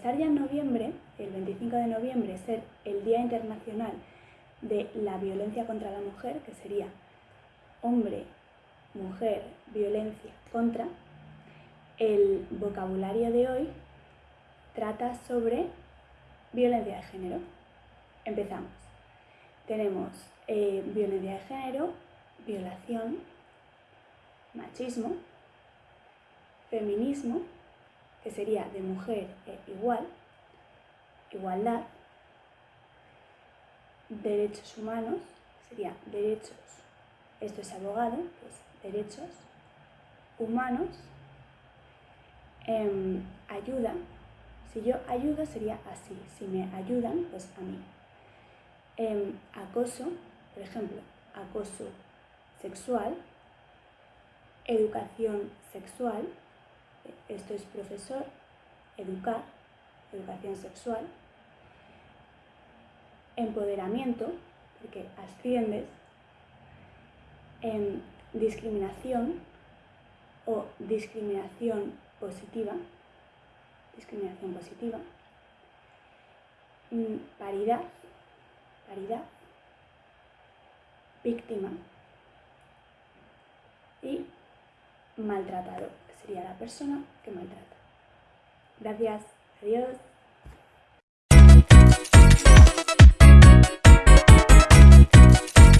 empezar ya en noviembre, el 25 de noviembre, ser el Día Internacional de la Violencia contra la Mujer, que sería hombre, mujer, violencia contra, el vocabulario de hoy trata sobre violencia de género. Empezamos. Tenemos eh, violencia de género, violación, machismo, feminismo, que sería de mujer e igual, igualdad, derechos humanos, sería derechos, esto es abogado, pues derechos humanos, em, ayuda, si yo ayudo sería así, si me ayudan, pues a mí. Em, acoso, por ejemplo, acoso sexual, educación sexual, esto es profesor, educar, educación sexual, empoderamiento, porque asciendes, en discriminación o discriminación positiva, discriminación positiva, mm, paridad, paridad, víctima maltratador, que sería la persona que maltrata. Gracias, adiós.